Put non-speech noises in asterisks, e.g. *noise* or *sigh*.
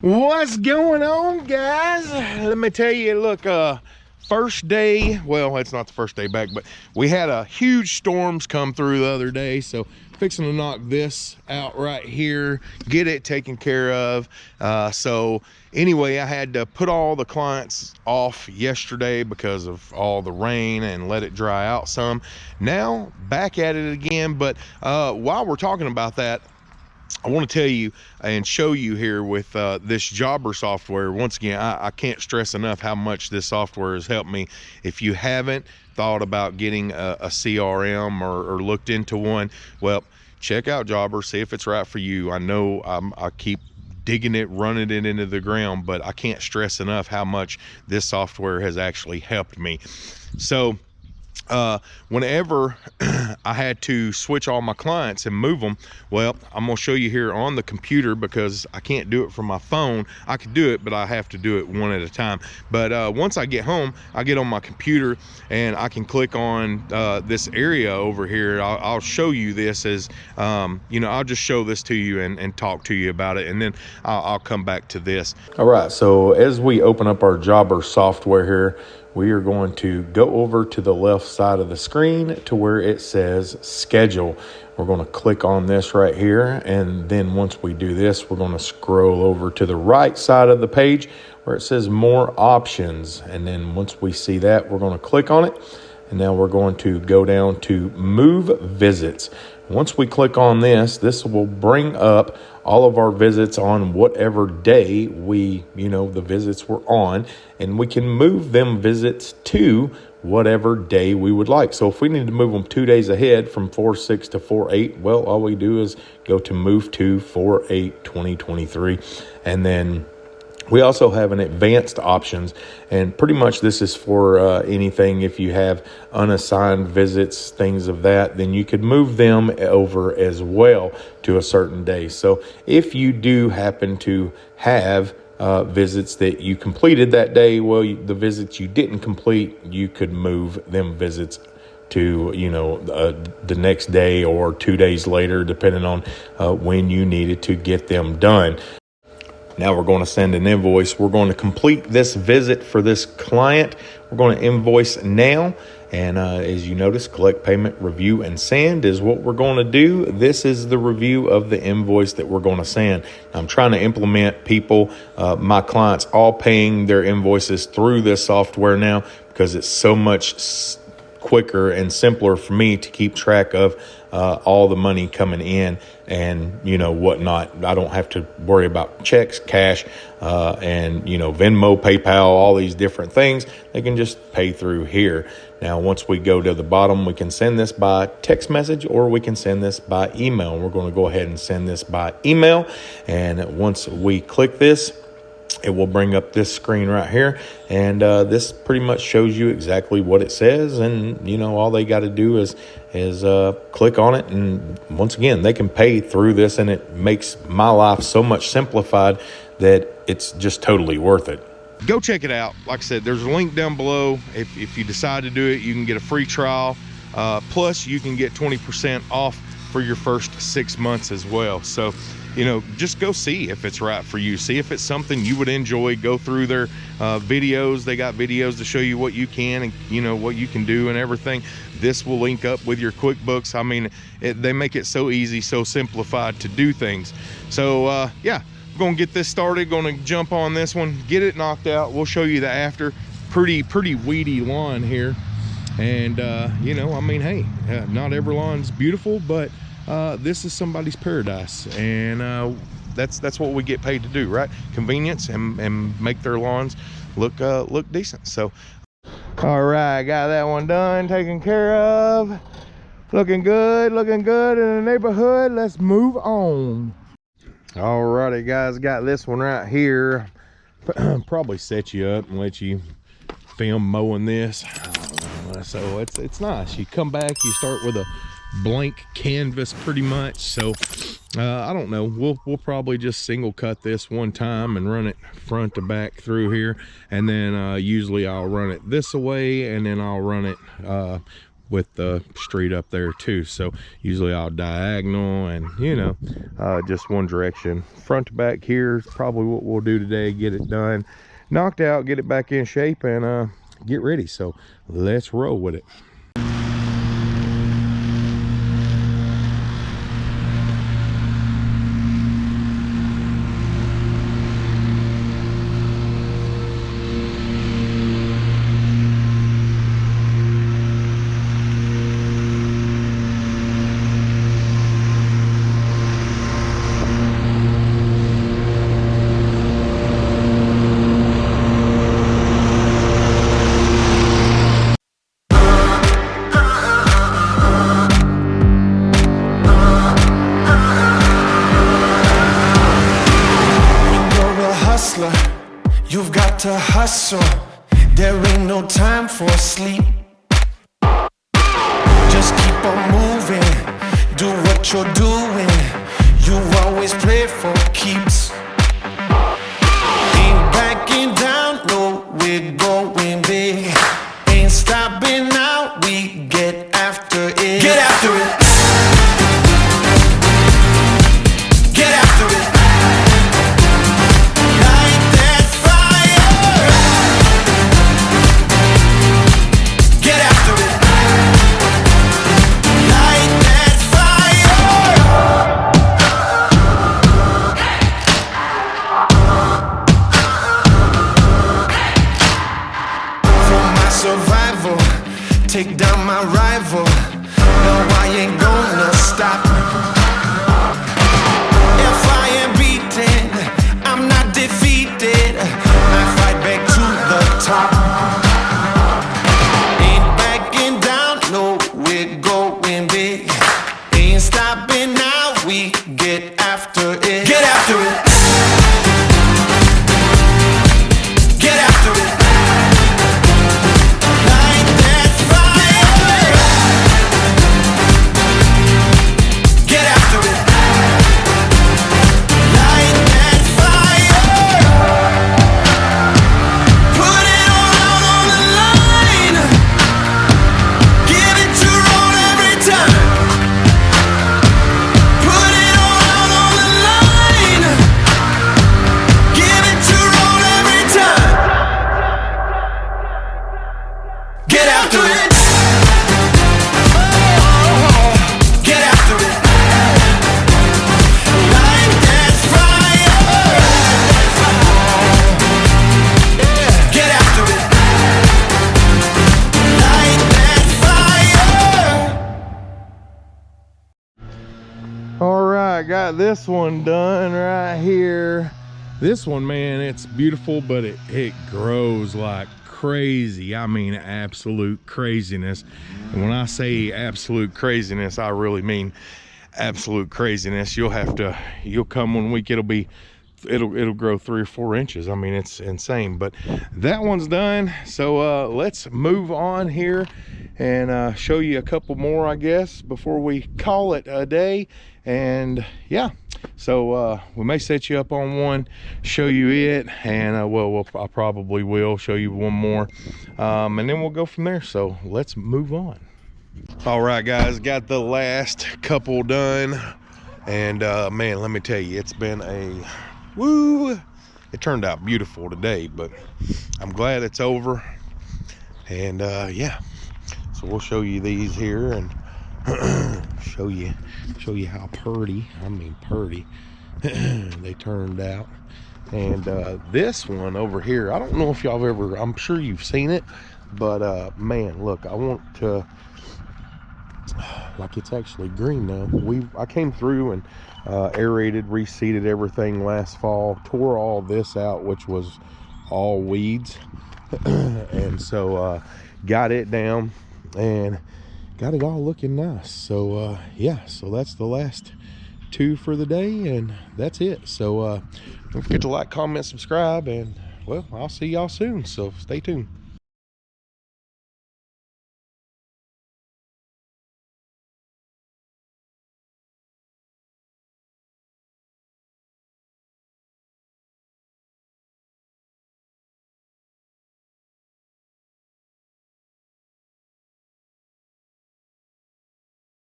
What's going on, guys? Let me tell you, look, uh, first day, well, it's not the first day back, but we had a huge storms come through the other day. So fixing to knock this out right here, get it taken care of. Uh, so anyway, I had to put all the clients off yesterday because of all the rain and let it dry out some. Now back at it again. But uh, while we're talking about that, I want to tell you and show you here with uh, this Jobber software. Once again, I, I, can't stress enough how much this software has helped me. If you haven't thought about getting a, a CRM or, or, looked into one, well, check out Jobber, see if it's right for you. I know I'm, I keep digging it, running it into the ground, but I can't stress enough how much this software has actually helped me. So, uh, whenever *clears throat* I had to switch all my clients and move them, well, I'm gonna show you here on the computer because I can't do it from my phone. I could do it, but I have to do it one at a time. But uh, once I get home, I get on my computer and I can click on uh, this area over here. I'll, I'll show you this as, um, you know, I'll just show this to you and, and talk to you about it. And then I'll, I'll come back to this. All right, so as we open up our Jobber software here, we are going to go over to the left side of the screen to where it says schedule. We're going to click on this right here. And then once we do this, we're going to scroll over to the right side of the page where it says more options. And then once we see that, we're going to click on it. And now we're going to go down to move visits. Once we click on this, this will bring up all of our visits on whatever day we, you know, the visits were on, and we can move them visits to whatever day we would like. So if we need to move them two days ahead from 4-6 to 4-8, well, all we do is go to move to 4-8-2023, and then we also have an advanced options, and pretty much this is for uh, anything. If you have unassigned visits, things of that, then you could move them over as well to a certain day. So if you do happen to have uh, visits that you completed that day, well, you, the visits you didn't complete, you could move them visits to you know uh, the next day or two days later depending on uh, when you needed to get them done now we're going to send an invoice. We're going to complete this visit for this client. We're going to invoice now. And uh, as you notice, collect payment, review, and send is what we're going to do. This is the review of the invoice that we're going to send. I'm trying to implement people, uh, my clients, all paying their invoices through this software now because it's so much quicker and simpler for me to keep track of uh, all the money coming in and you know whatnot. I don't have to worry about checks, cash, uh, and you know Venmo, PayPal, all these different things. They can just pay through here. Now, once we go to the bottom, we can send this by text message or we can send this by email. We're going to go ahead and send this by email. And once we click this, it will bring up this screen right here and uh, this pretty much shows you exactly what it says and you know all they got to do is is uh, click on it and once again they can pay through this and it makes my life so much simplified that it's just totally worth it. Go check it out. Like i said there's a link down below. If, if you decide to do it you can get a free trial. Uh, plus you can get 20 percent off for your first six months as well. So you know, just go see if it's right for you. See if it's something you would enjoy. Go through their uh, videos. They got videos to show you what you can and, you know, what you can do and everything. This will link up with your QuickBooks. I mean, it, they make it so easy, so simplified to do things. So, uh, yeah, going to get this started. Going to jump on this one, get it knocked out. We'll show you the after. Pretty, pretty weedy lawn here. And, uh, you know, I mean, hey, uh, not every lawn's beautiful, but uh, this is somebody's paradise and uh, that's that's what we get paid to do right? Convenience and, and make their lawns look uh, look decent so. All right got that one done taken care of. Looking good looking good in the neighborhood. Let's move on. All righty guys got this one right here. *clears throat* Probably set you up and let you film mowing this. So it's it's nice. You come back you start with a blank canvas pretty much. So uh, I don't know. We'll we'll probably just single cut this one time and run it front to back through here. And then uh, usually I'll run it this way and then I'll run it uh, with the street up there too. So usually i'll diagonal and you know uh, just one direction. Front to back here is probably what we'll do today get it done knocked out get it back in shape and uh, get ready. So let's roll with it to hustle. There ain't no time for sleep. Just keep on moving, do what you're doing. You always play for keeps. Take down my rival. No, I ain't gonna stop. Got this one done right here. This one, man, it's beautiful, but it, it grows like crazy. I mean, absolute craziness. And when I say absolute craziness, I really mean absolute craziness. You'll have to, you'll come one week, it'll be, it'll, it'll grow three or four inches. I mean, it's insane, but that one's done. So uh, let's move on here and uh, show you a couple more, I guess, before we call it a day. And yeah, so uh, we may set you up on one, show you it, and uh, well, we'll, I probably will show you one more, um, and then we'll go from there. So let's move on. All right, guys, got the last couple done, and uh, man, let me tell you, it's been a woo. It turned out beautiful today, but I'm glad it's over. And uh, yeah, so we'll show you these here and *clears throat* show you show you how purty i mean purty *clears throat* they turned out and uh this one over here i don't know if y'all ever i'm sure you've seen it but uh man look i want to like it's actually green now. We i came through and uh aerated reseeded everything last fall tore all this out which was all weeds. *clears throat* And so uh got it down and got it all looking nice. So uh yeah so that's the last two for the day and that's it. So uh don't forget to like comment subscribe and well i'll see y'all soon so stay tuned